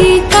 ti.